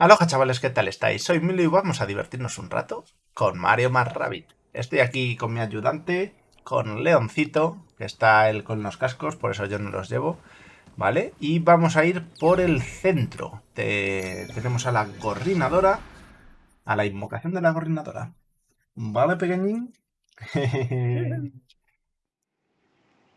Aloha chavales, ¿qué tal estáis? Soy Milo y vamos a divertirnos un rato con Mario más Rabbit. Estoy aquí con mi ayudante, con Leoncito, que está él con los cascos, por eso yo no los llevo, ¿vale? Y vamos a ir por el centro. Tenemos a la gorrinadora, a la invocación de la gorrinadora. ¿Vale, pequeñín?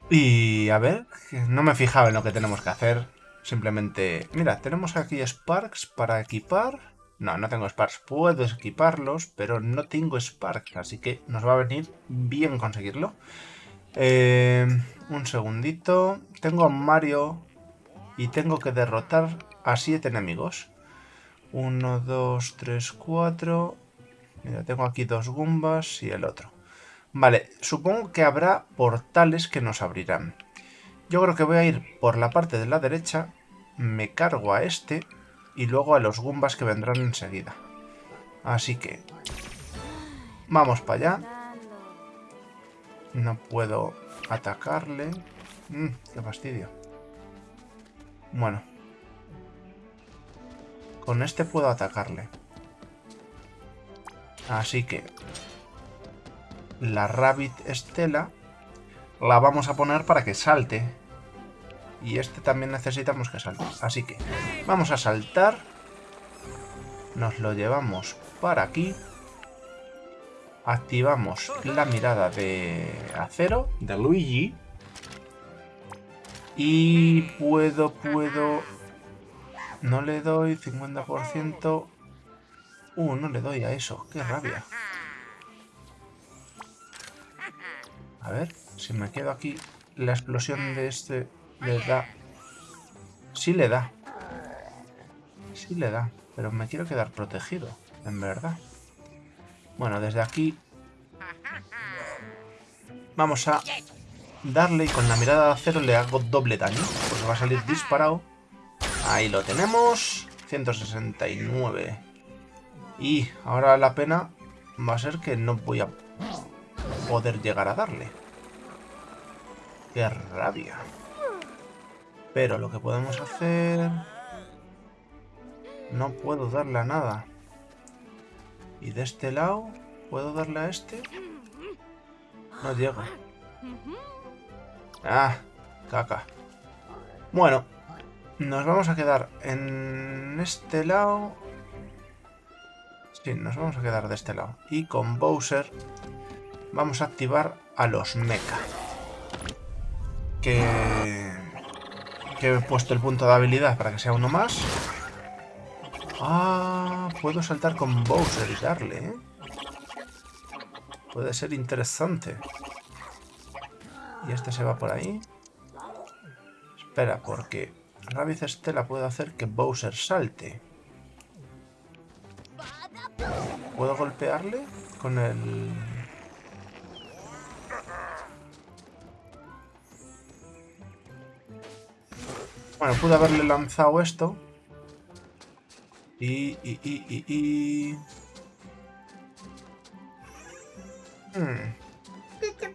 y a ver, no me he fijado en lo que tenemos que hacer. Simplemente, mira, tenemos aquí Sparks para equipar. No, no tengo Sparks. Puedo equiparlos, pero no tengo Sparks. Así que nos va a venir bien conseguirlo. Eh, un segundito. Tengo a Mario y tengo que derrotar a siete enemigos. Uno, dos, tres, cuatro. Mira, tengo aquí dos Goombas y el otro. Vale, supongo que habrá portales que nos abrirán. Yo creo que voy a ir por la parte de la derecha, me cargo a este y luego a los Goombas que vendrán enseguida. Así que... Vamos para allá. No puedo atacarle. Mm, qué fastidio. Bueno. Con este puedo atacarle. Así que... La Rabbit Estela la vamos a poner para que salte y este también necesitamos que salte. Así que vamos a saltar. Nos lo llevamos para aquí. Activamos la mirada de acero, de Luigi. Y puedo, puedo... No le doy 50%. Uh, no le doy a eso. Qué rabia. A ver, si me quedo aquí, la explosión de este le da... Sí le da. Sí le da. Pero me quiero quedar protegido, en verdad. Bueno, desde aquí... Vamos a darle y con la mirada de acero le hago doble daño. Porque va a salir disparado. Ahí lo tenemos. 169. Y ahora la pena va a ser que no voy a poder llegar a darle. ¡Qué rabia! Pero lo que podemos hacer... No puedo darle a nada. Y de este lado, ¿puedo darle a este? No llego. Ah, caca. Bueno, nos vamos a quedar en este lado. Sí, nos vamos a quedar de este lado. Y con Bowser vamos a activar a los mecha. Que he puesto el punto de habilidad para que sea uno más. Ah, puedo saltar con Bowser y darle, ¿eh? Puede ser interesante. Y este se va por ahí. Espera, porque Rabbit Estela puede hacer que Bowser salte. ¿Puedo golpearle con el Bueno, pude haberle lanzado esto. Y... y, y, y, y... Hmm.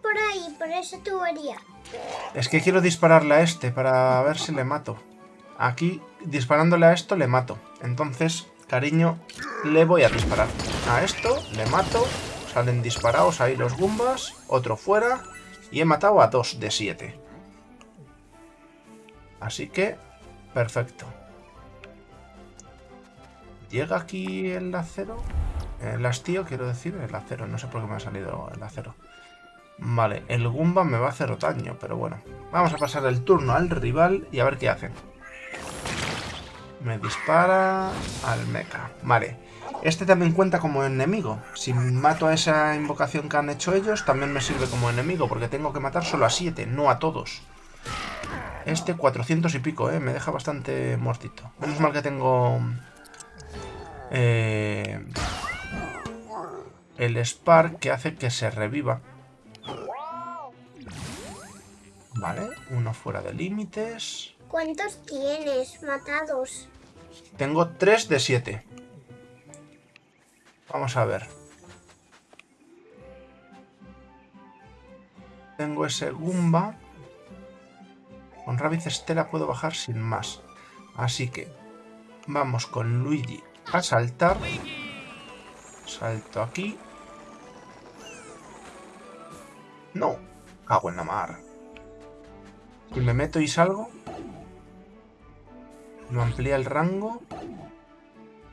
por ahí, por esa tubería. Es que quiero dispararle a este para ver si le mato. Aquí, disparándole a esto, le mato. Entonces, cariño, le voy a disparar. A esto, le mato. Salen disparados ahí los Goombas. Otro fuera. Y he matado a dos de siete. Así que, perfecto. ¿Llega aquí el acero? El hastío, quiero decir, el acero. No sé por qué me ha salido el acero. Vale, el Goomba me va a hacer daño, pero bueno. Vamos a pasar el turno al rival y a ver qué hace. Me dispara al mecha. Vale. Este también cuenta como enemigo. Si mato a esa invocación que han hecho ellos, también me sirve como enemigo, porque tengo que matar solo a 7, no a todos. Este 400 y pico, ¿eh? Me deja bastante muertito. Menos mal que tengo... Eh, el Spark que hace que se reviva. Vale, uno fuera de límites. ¿Cuántos tienes matados? Tengo 3 de 7. Vamos a ver. Tengo ese Goomba. Con Rabbit Estela puedo bajar sin más. Así que vamos con Luigi a saltar. Salto aquí. No. Cago en la mar. Y me meto y salgo. ¿No amplía el rango?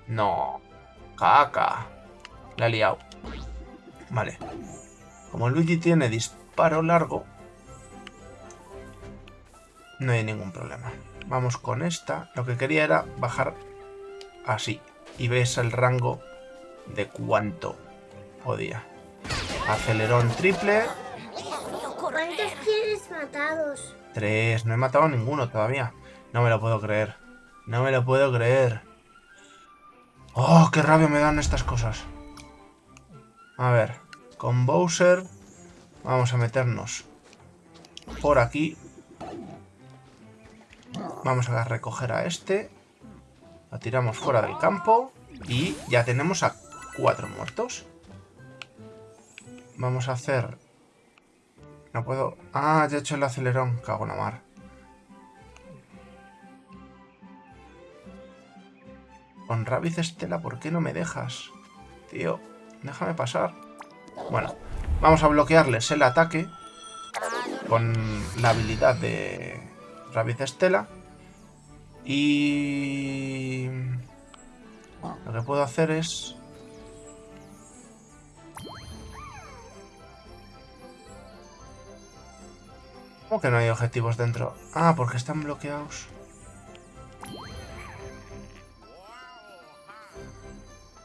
No. Caca. La he liado. Vale. Como Luigi tiene disparo largo, no hay ningún problema. Vamos con esta. Lo que quería era bajar así. Y ves el rango de cuánto podía. Acelerón triple. ¿Cuántos tienes matados? Tres. No he matado a ninguno todavía. No me lo puedo creer. No me lo puedo creer. ¡Oh, qué rabia me dan estas cosas! A ver, con Bowser vamos a meternos por aquí. Vamos a recoger a este. Lo tiramos fuera del campo. Y ya tenemos a cuatro muertos. Vamos a hacer... No puedo... Ah, ya he hecho el acelerón. Cago en la mar. Con Rabbit Estela, ¿por qué no me dejas? Tío, déjame pasar. Bueno, vamos a bloquearles el ataque con la habilidad de Rabbit Estela. Y... Lo que puedo hacer es... ¿Cómo que no hay objetivos dentro? Ah, porque están bloqueados.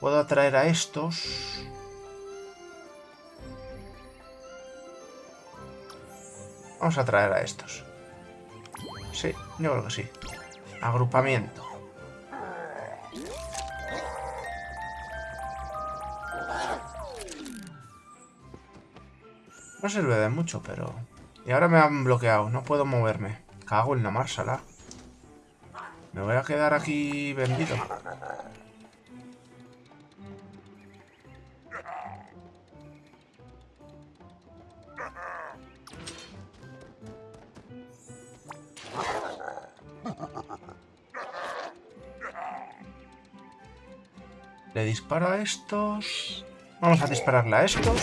Puedo atraer a estos. Vamos a atraer a estos. Sí, yo creo que sí. Agrupamiento. No sirve de mucho, pero... Y ahora me han bloqueado. No puedo moverme. Cago en la marsala. Me voy a quedar aquí vendido. Le disparo a estos. Vamos a dispararle a estos.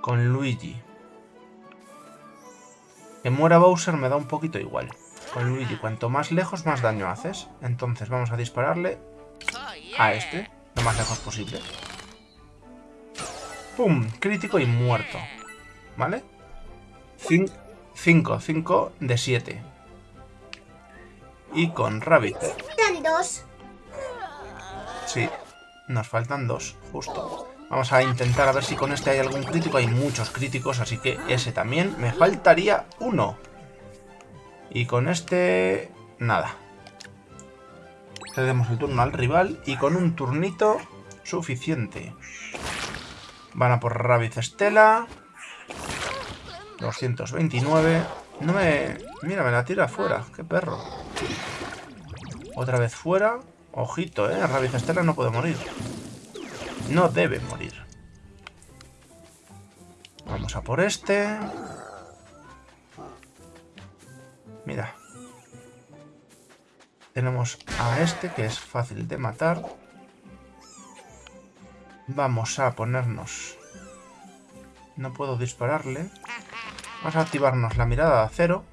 Con Luigi. Que muera Bowser me da un poquito igual. Con Luigi, cuanto más lejos, más daño haces. Entonces vamos a dispararle a este, lo más lejos posible. ¡Pum! Crítico y muerto. ¿Vale? 5, 5 de 7. Y con Rabbit. Sí, nos faltan dos, justo. Vamos a intentar a ver si con este hay algún crítico. Hay muchos críticos, así que ese también. Me faltaría uno. Y con este... Nada. Cedemos el turno al rival y con un turnito suficiente. Van a por Rabbit Estela. 229. No me... Mira, me la tira fuera. Qué perro. Otra vez fuera. Ojito, ¿eh? Rabbit Estela no puede morir. No debe morir. Vamos a por este. Mira. Tenemos a este, que es fácil de matar. Vamos a ponernos... No puedo dispararle. Vamos a activarnos la mirada de acero.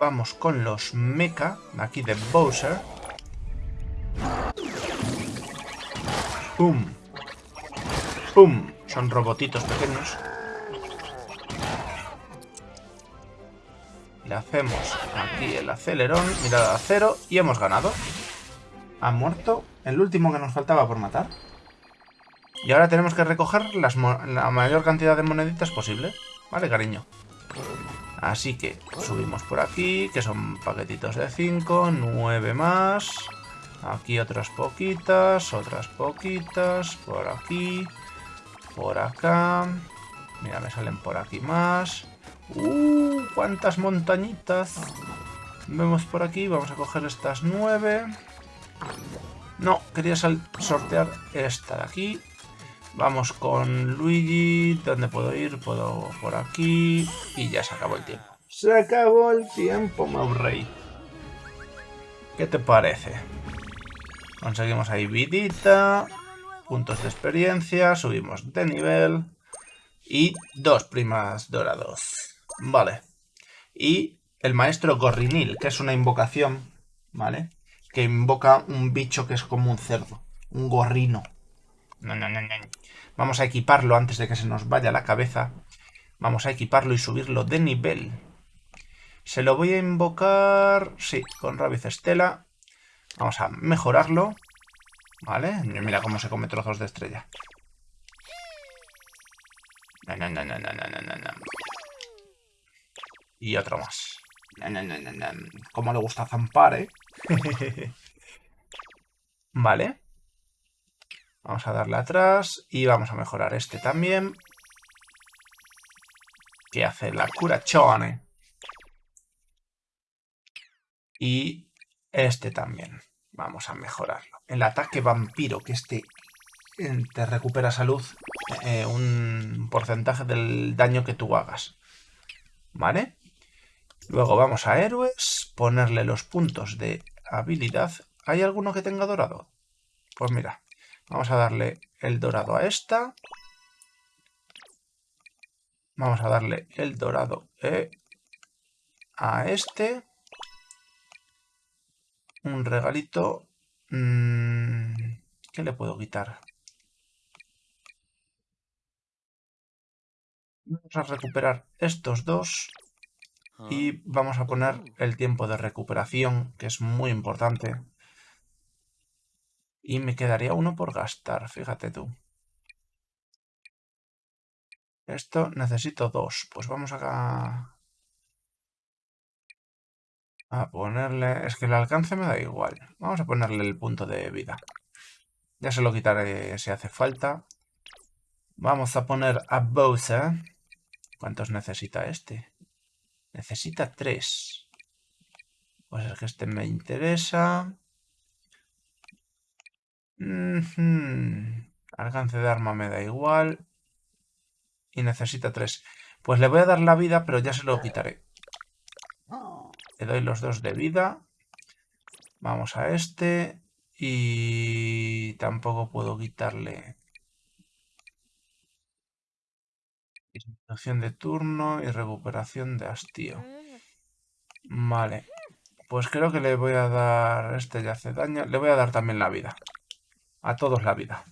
Vamos con los mecha, aquí de Bowser. ¡Pum! ¡Pum! Son robotitos pequeños. Le hacemos aquí el acelerón, mirada de acero, y hemos ganado. Ha muerto el último que nos faltaba por matar. Y ahora tenemos que recoger las la mayor cantidad de moneditas posible. Vale, cariño. Así que subimos por aquí, que son paquetitos de 5, 9 más. Aquí otras poquitas, otras poquitas, por aquí, por acá. Mira, me salen por aquí más. ¡Uh! ¡Cuántas montañitas! Vemos por aquí, vamos a coger estas 9. No, quería sortear esta de aquí. Vamos con Luigi. ¿Dónde puedo ir? Puedo por aquí. Y ya se acabó el tiempo. Se acabó el tiempo, Maurey. ¿Qué te parece? Conseguimos ahí vidita. Puntos de experiencia. Subimos de nivel. Y dos primas dorados. Vale. Y el maestro Gorrinil, que es una invocación, ¿vale? Que invoca un bicho que es como un cerdo. Un gorrino. No, no, no, no. Vamos a equiparlo antes de que se nos vaya la cabeza. Vamos a equiparlo y subirlo de nivel. Se lo voy a invocar... Sí, con Rabiz Estela. Vamos a mejorarlo. ¿Vale? Mira cómo se come trozos de estrella. No, no, no, no, no, no, no, no. Y otro más. No, no, no, no, no. Cómo le gusta zampar, ¿eh? vale. Vamos a darle atrás y vamos a mejorar este también. Que hace la curachone. Y este también. Vamos a mejorarlo. El ataque vampiro, que este eh, te recupera salud eh, un porcentaje del daño que tú hagas. ¿Vale? Luego vamos a héroes, ponerle los puntos de habilidad. ¿Hay alguno que tenga dorado? Pues mira, Vamos a darle el dorado a esta. Vamos a darle el dorado eh, a este. Un regalito. Mm, ¿Qué le puedo quitar? Vamos a recuperar estos dos. Y ah. vamos a poner el tiempo de recuperación, que es muy importante. Y me quedaría uno por gastar, fíjate tú. Esto necesito dos. Pues vamos a... A ponerle... Es que el alcance me da igual. Vamos a ponerle el punto de vida. Ya se lo quitaré si hace falta. Vamos a poner a Bowser. ¿Cuántos necesita este? Necesita tres. Pues es que este me interesa. Alcance de arma me da igual. Y necesita tres. Pues le voy a dar la vida, pero ya se lo quitaré. Le doy los dos de vida. Vamos a este. Y tampoco puedo quitarle... Disminución de turno y recuperación de hastío. Vale. Pues creo que le voy a dar... Este ya hace daño. Le voy a dar también la vida. A todos la vida.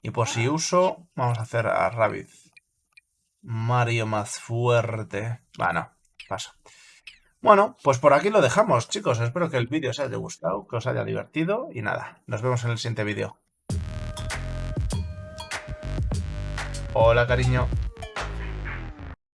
Y por si uso, vamos a hacer a Rabbit. Mario más fuerte. Bueno, paso. Bueno, pues por aquí lo dejamos, chicos. Espero que el vídeo os haya gustado, que os haya divertido. Y nada, nos vemos en el siguiente vídeo. Hola, cariño.